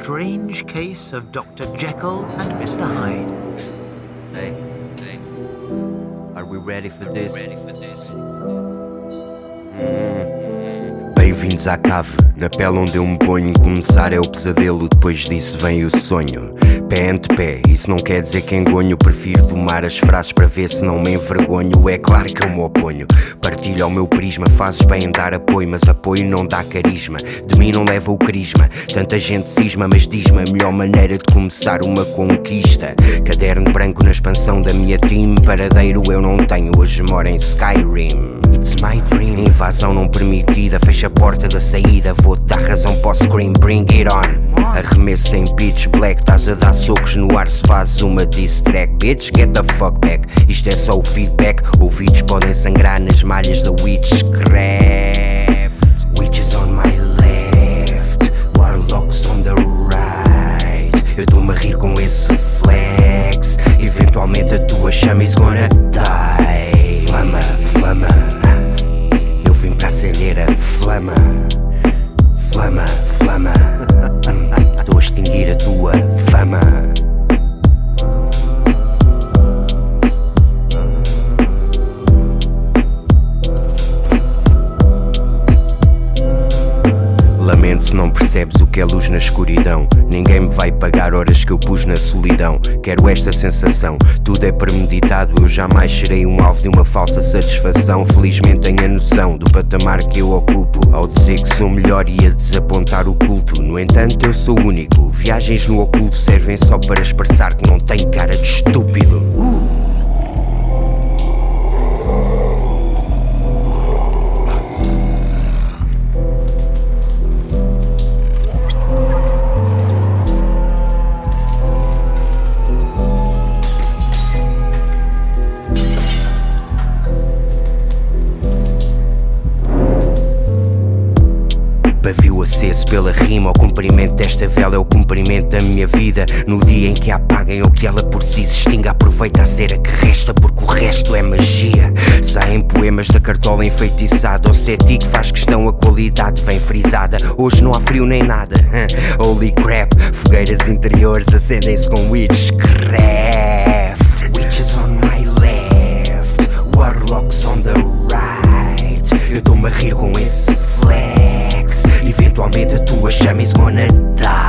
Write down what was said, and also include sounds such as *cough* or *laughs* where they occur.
strange case of Dr. Jekyll and Mr. Hyde. Hey, hey. Are we ready for this? Ready for this? Bem-vindos à cave, na pele onde eu me ponho. Começar é o pesadelo, depois disso vem o sonho. Pé ante pé, isso não quer dizer que engonho. Prefiro tomar as frases para ver se não me envergonho. É claro que eu me oponho. Partilho ao meu prisma, fazes bem em dar apoio, mas apoio não dá carisma. De mim não leva o carisma. Tanta gente cisma, mas diz-me a melhor maneira de começar uma conquista. Caderno branco na expansão da minha team. Paradeiro eu não tenho, hoje moro em Skyrim. It's my dream. Invasão não permitida, fecha a porta da saída. Vou-te dar razão para o scream, bring it on. Arremesso em pitch black, estás a dar socos no ar se fazes uma diss track. Bitch, get the fuck back. Isto é só o feedback. Ouvidos podem sangrar nas malhas da Witchcraft. Witches on my left, warlocks on the right. Eu estou-me a rir com esse flex. Eventualmente a tua chama is gonna não percebes o que é luz na escuridão. Ninguém me vai pagar horas que eu pus na solidão. Quero esta sensação, tudo é premeditado. Eu jamais serei um alvo de uma falsa satisfação. Felizmente tenho a noção do patamar que eu ocupo. Ao dizer que sou melhor e a desapontar o culto. No entanto, eu sou único. Viagens no oculto servem só para expressar que não tenho cara de estúpido. Aceso pela rima, o comprimento desta vela é o comprimento da minha vida. No dia em que a apaguem ou que ela por si se extinga, aproveita a cera que resta, porque o resto é magia. Saem poemas da cartola enfeitiçada, o cético faz questão, a qualidade vem frisada. Hoje não há frio nem nada. *laughs* Holy crap, fogueiras interiores acendem-se com witchcraft. Witches wanna die.